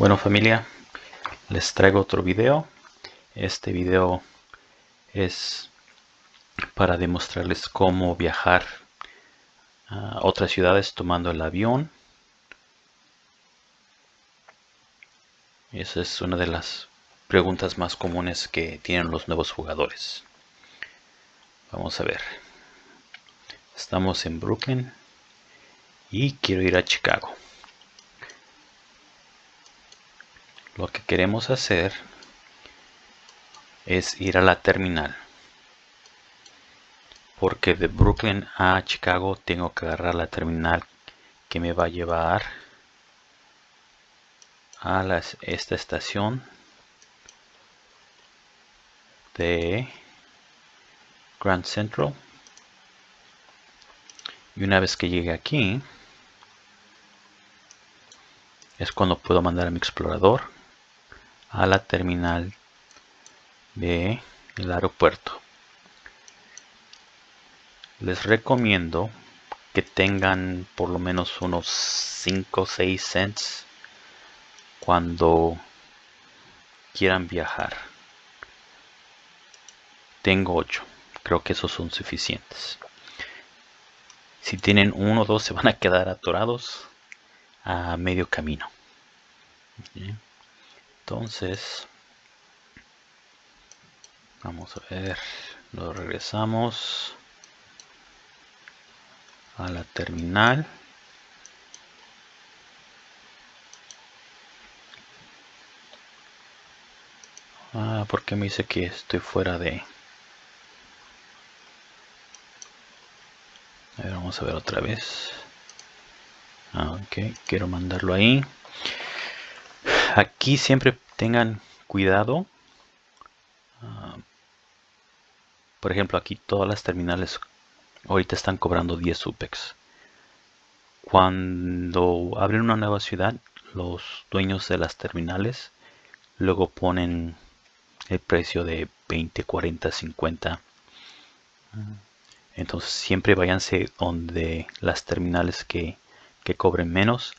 Bueno familia, les traigo otro video. Este video es para demostrarles cómo viajar a otras ciudades tomando el avión. Esa es una de las preguntas más comunes que tienen los nuevos jugadores. Vamos a ver. Estamos en Brooklyn y quiero ir a Chicago. Lo que queremos hacer es ir a la terminal. Porque de Brooklyn a Chicago tengo que agarrar la terminal que me va a llevar a esta estación de Grand Central. Y una vez que llegue aquí es cuando puedo mandar a mi explorador a la terminal de el aeropuerto. Les recomiendo que tengan por lo menos unos 5 o 6 cents cuando quieran viajar. Tengo 8 creo que esos son suficientes. Si tienen uno o dos se van a quedar atorados a medio camino entonces vamos a ver lo regresamos a la terminal. Ah porque me dice que estoy fuera de a ver, vamos a ver otra vez. Ah, ok quiero mandarlo ahí aquí siempre tengan cuidado. Ah, por ejemplo aquí todas las terminales ahorita están cobrando 10 UPEX cuando abren una nueva ciudad los dueños de las terminales luego ponen el precio de 20 40 50 entonces siempre váyanse donde las terminales que, que cobren menos.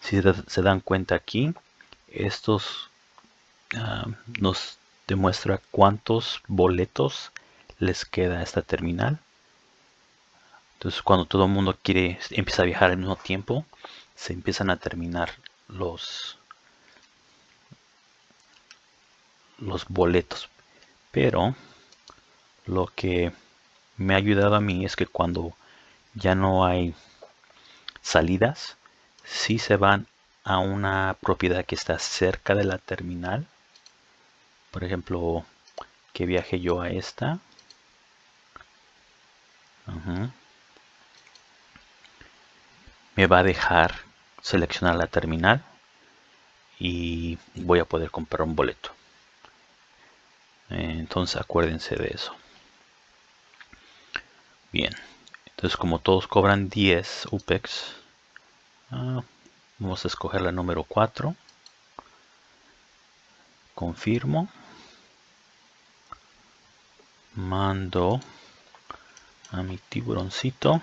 Si se dan cuenta aquí estos ah, nos demuestra cuántos boletos les queda a esta terminal. Entonces cuando todo el mundo quiere empieza a viajar al mismo tiempo se empiezan a terminar los los boletos. Pero lo que me ha ayudado a mí es que cuando ya no hay salidas si se van a una propiedad que está cerca de la terminal. Por ejemplo que viaje yo a esta. Me va a dejar seleccionar la terminal y voy a poder comprar un boleto. Entonces acuérdense de eso. Bien. Entonces como todos cobran 10 UPEX ah, vamos a escoger la número 4 confirmo. Mando a mi tiburoncito.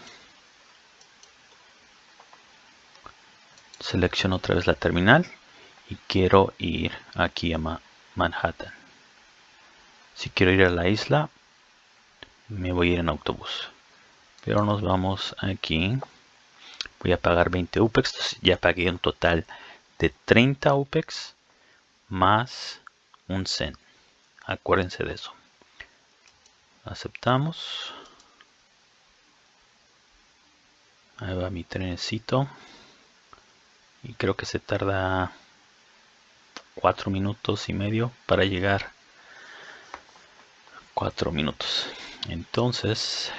Selecciono otra vez la terminal y quiero ir aquí a Manhattan. Si quiero ir a la isla me voy a ir en autobús. Pero nos vamos aquí voy a pagar 20 UPEX, ya pagué un total de 30 UPEX más un cent. Acuérdense de eso. Aceptamos. Ahí va mi trenecito. Y creo que se tarda 4 minutos y medio para llegar. 4 minutos. Entonces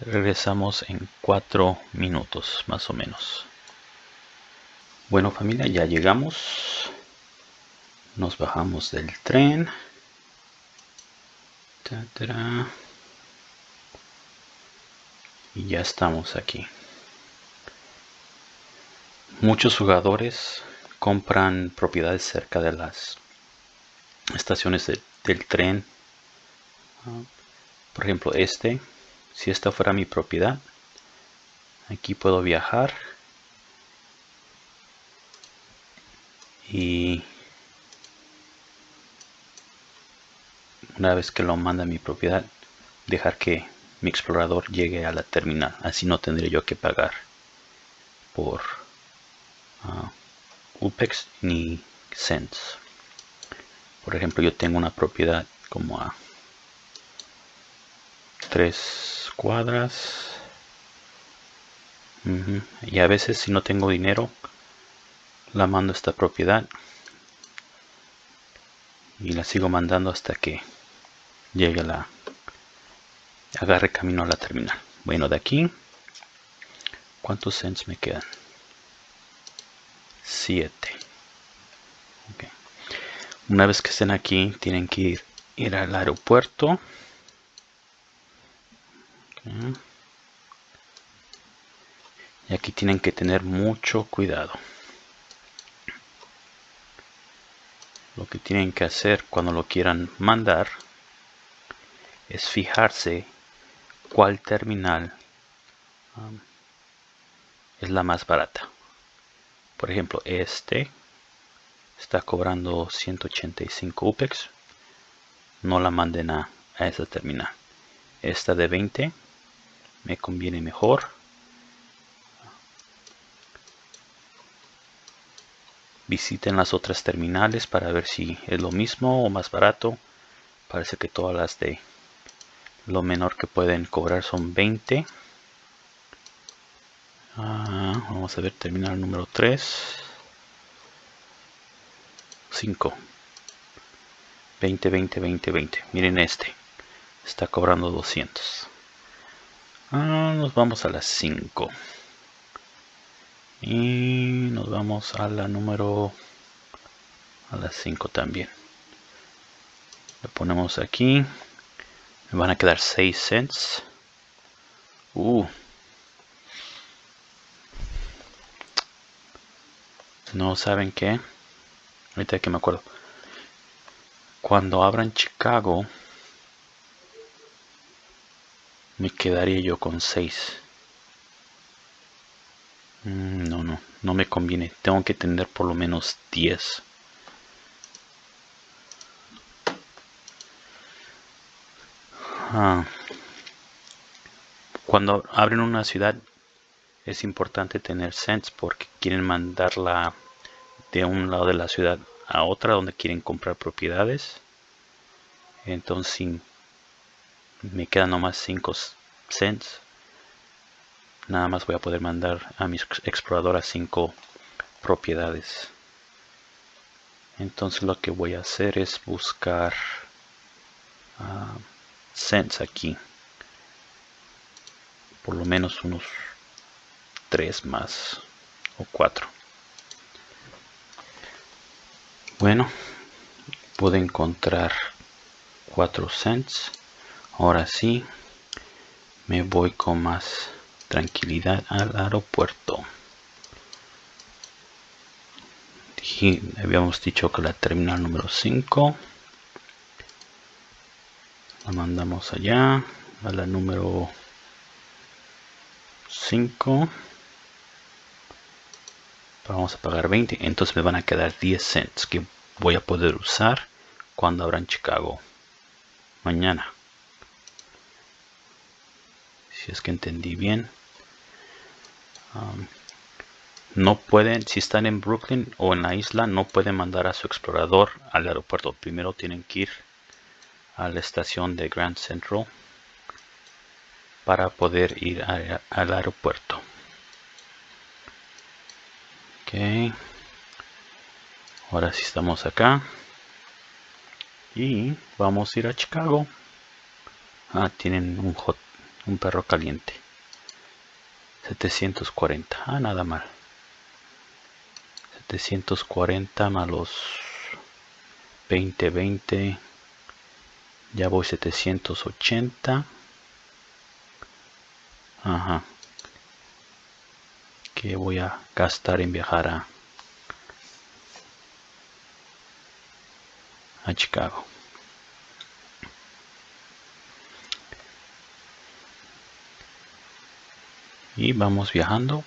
regresamos en cuatro minutos más o menos. Bueno familia ya llegamos. Nos bajamos del tren. Y ya estamos aquí. Muchos jugadores compran propiedades cerca de las estaciones del tren. Ah, por ejemplo este si esta fuera mi propiedad. Aquí puedo viajar. Y una vez que lo manda mi propiedad dejar que mi explorador llegue a la terminal. Así no tendré yo que pagar por uh, UPEX ni cents. Por ejemplo yo tengo una propiedad como a tres cuadras. Y a veces si no tengo dinero la mando a esta propiedad. Y la sigo mandando hasta que llegue la agarre camino a la terminal. Bueno de aquí cuántos cents me quedan 7 una vez que estén aquí tienen que ir, ir al aeropuerto y aquí tienen que tener mucho cuidado. Lo que tienen que hacer cuando lo quieran mandar es fijarse cuál terminal um, es la más barata. Por ejemplo este está cobrando 185 UPEX. No la manden a, a esa terminal. Esta de 20 me conviene mejor. Visiten las otras terminales para ver si es lo mismo o más barato. Parece que todas las de lo menor que pueden cobrar son 20 ah, vamos a ver terminal número 3 5 20 20 20 20 miren este. Está cobrando 200 ah, nos vamos a las 5 y nos vamos a la número a las 5 también. Le ponemos aquí. Me van a quedar 6 cents. Uh. no saben qué ahorita que me acuerdo. Cuando abran Chicago me quedaría yo con 6 Mm, no, no, no me conviene. Tengo que tener por lo menos 10. Ah. Cuando abren una ciudad es importante tener sense porque quieren mandarla de un lado de la ciudad a otra donde quieren comprar propiedades. Entonces me quedan nomás 5 cents. Nada más voy a poder mandar a mi explorador a 5 propiedades. Entonces lo que voy a hacer es buscar uh, sense aquí. Por lo menos unos 3 más o 4 bueno puedo encontrar 4 cents ahora sí me voy con más tranquilidad al aeropuerto. habíamos dicho que la terminal número 5 la mandamos allá a la número 5 vamos a pagar 20 entonces me van a quedar 10 cents que voy a poder usar cuando abran Chicago. Mañana si es que entendí bien Um, no pueden, si están en Brooklyn o en la isla, no pueden mandar a su explorador al aeropuerto. Primero tienen que ir a la estación de Grand Central para poder ir al aeropuerto. Ok. Ahora sí estamos acá. Y vamos a ir a Chicago. Ah, tienen un, hot, un perro caliente. 740 ah nada mal. 740 más los 20 20 ya voy 780 ajá. Que voy a gastar en viajar a a Chicago y vamos viajando.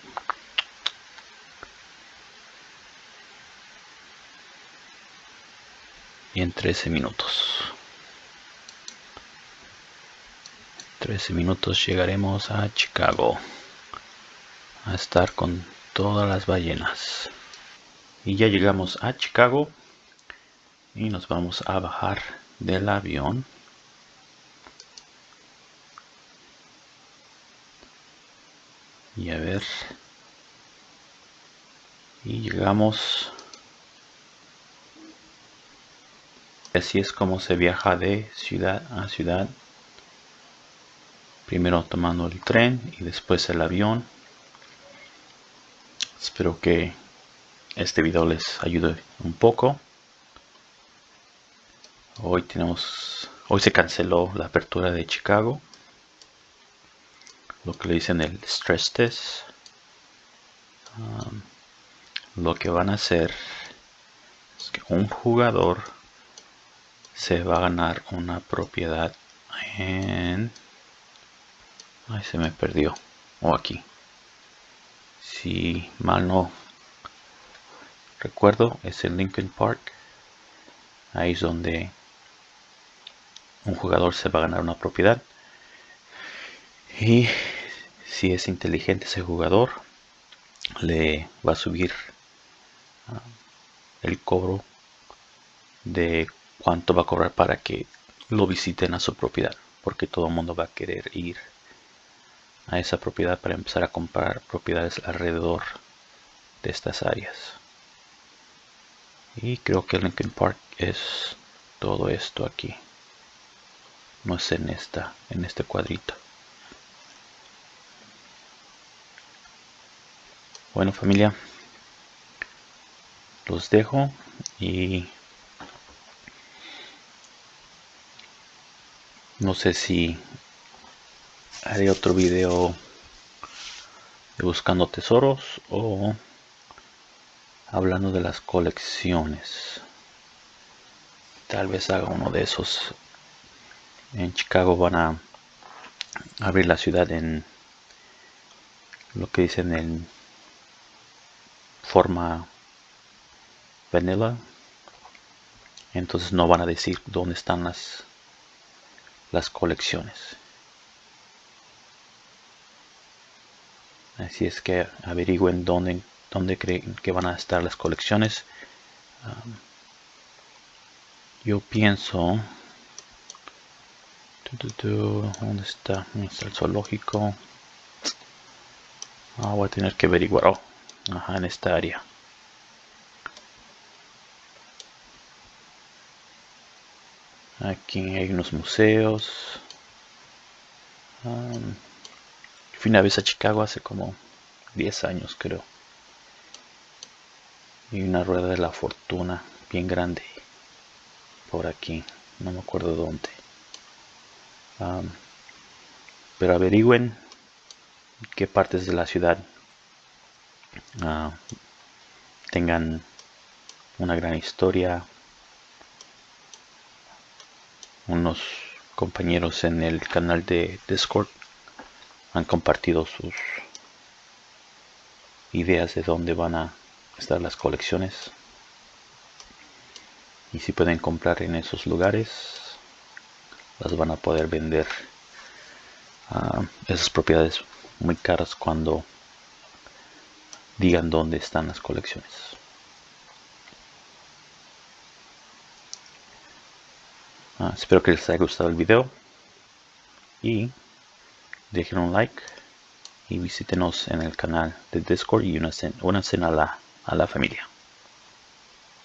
Y en 13 minutos. 13 minutos llegaremos a Chicago a estar con todas las ballenas. Y ya llegamos a Chicago y nos vamos a bajar del avión y a ver. Y llegamos. Así es como se viaja de ciudad a ciudad. Primero tomando el tren y después el avión. Espero que este video les ayude un poco. Hoy tenemos hoy se canceló la apertura de Chicago lo que le dicen el stress test um, lo que van a hacer es que un jugador se va a ganar una propiedad en se me perdió. O aquí. Si mal no recuerdo, es el Lincoln Park. Ahí es donde un jugador se va a ganar una propiedad. Y si es inteligente ese jugador, le va a subir ah, el cobro de cuánto va a cobrar para que lo visiten a su propiedad. Porque todo el mundo va a querer ir a esa propiedad para empezar a comprar propiedades alrededor de estas áreas y creo que Lincoln Park es todo esto aquí no es en esta en este cuadrito bueno familia los dejo y no sé si haré otro video de buscando tesoros o hablando de las colecciones. Tal vez haga uno de esos. En Chicago van a abrir la ciudad en lo que dicen en forma vanilla entonces no van a decir dónde están las las colecciones. Así es que averigüen dónde, dónde creen que van a estar las colecciones. Yo pienso ¿dónde está? el zoológico ah, voy a tener que averiguar. Oh, ajá, en esta área aquí hay unos museos Fui una vez a Chicago hace como 10 años creo. Y una rueda de la fortuna bien grande. Por aquí. No me acuerdo dónde. pero averigüen qué partes de la ciudad ah, tengan una gran historia. Unos compañeros en el canal de Discord han compartido sus ideas de dónde van a estar las colecciones y si pueden comprar en esos lugares las van a poder vender a esas propiedades muy caras cuando digan dónde están las colecciones ah, espero que les haya gustado el video y dejen un like y visítenos en el canal de Discord y una a la, a la familia.